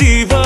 se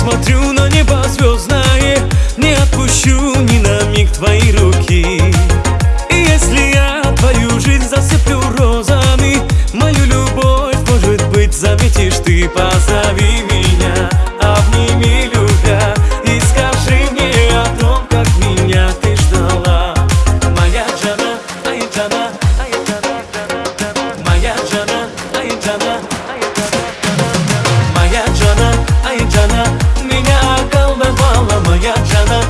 Смотрю на небо звездное Не отпущу ни на миг твои руки. И если я твою жизнь засыпаю Hayat cana